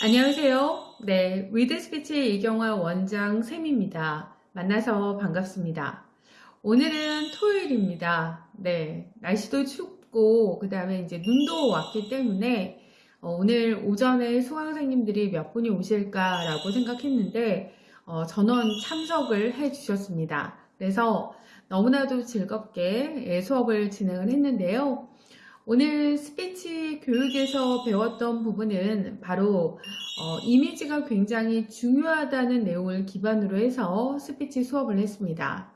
안녕하세요. 네, 위드스피치 이경화 원장 쌤입니다. 만나서 반갑습니다. 오늘은 토요일입니다. 네, 날씨도 춥고 그 다음에 이제 눈도 왔기 때문에 어, 오늘 오전에 수강생님들이 몇 분이 오실까라고 생각했는데 어, 전원 참석을 해 주셨습니다. 그래서 너무나도 즐겁게 예, 수업을 진행을 했는데요. 오늘 스피치 교육에서 배웠던 부분은 바로 어, 이미지가 굉장히 중요하다는 내용을 기반으로 해서 스피치 수업을 했습니다.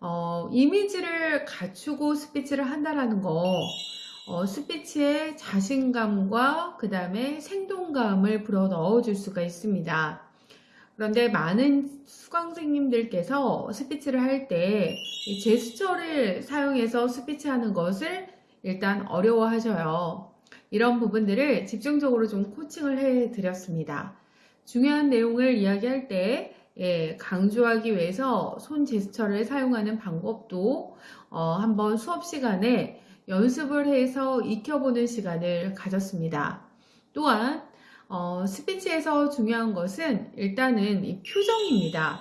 어, 이미지를 갖추고 스피치를 한다라는 거 어, 스피치에 자신감과 그 다음에 생동감을 불어 넣어 줄 수가 있습니다. 그런데 많은 수강생님들께서 스피치를 할 때 제스처를 사용해서 스피치하는 것을 일단 어려워하셔요. 이런 부분들을 집중적으로 좀 코칭을 해 드렸습니다. 중요한 내용을 이야기할 때 예, 강조하기 위해서 손 제스처를 사용하는 방법도 어, 한번 수업 시간에 연습을 해서 익혀보는 시간을 가졌습니다. 또한 어, 스피치에서 중요한 것은 일단은 이 표정입니다.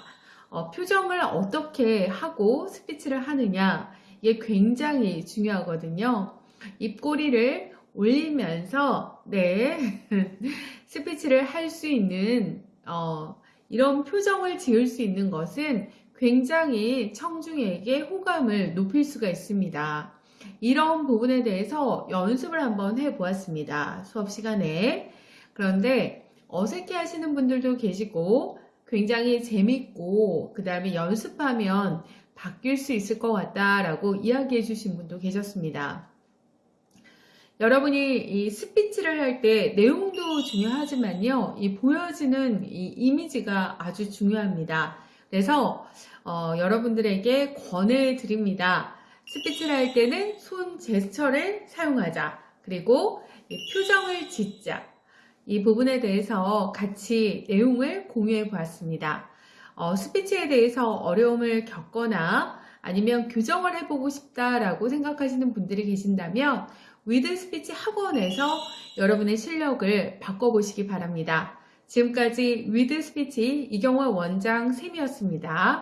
어, 표정을 어떻게 하고 스피치를 하느냐 이게 굉장히 중요하거든요. 입꼬리를 올리면서 네 스피치를 할 수 있는 어, 이런 표정을 지을 수 있는 것은 굉장히 청중에게 호감을 높일 수가 있습니다. 이런 부분에 대해서 연습을 한번 해 보았습니다. 수업 시간에. 그런데 어색해 하시는 분들도 계시고 굉장히 재밌고 그 다음에 연습하면 바뀔 수 있을 것 같다라고 이야기해 주신 분도 계셨습니다. 여러분이 이 스피치를 할 때 내용도 중요하지만요, 이 보여지는 이 이미지가 아주 중요합니다. 그래서 어, 여러분들에게 권해 드립니다. 스피치를 할 때는 손 제스처를 사용하자. 그리고 표정을 짓자. 이 부분에 대해서 같이 내용을 공유해 보았습니다. 어, 스피치에 대해서 어려움을 겪거나 아니면 교정을 해보고 싶다라고 생각하시는 분들이 계신다면 위드 스피치 학원에서 여러분의 실력을 바꿔보시기 바랍니다. 지금까지 위드 스피치 이경화 원장 쌤이었습니다.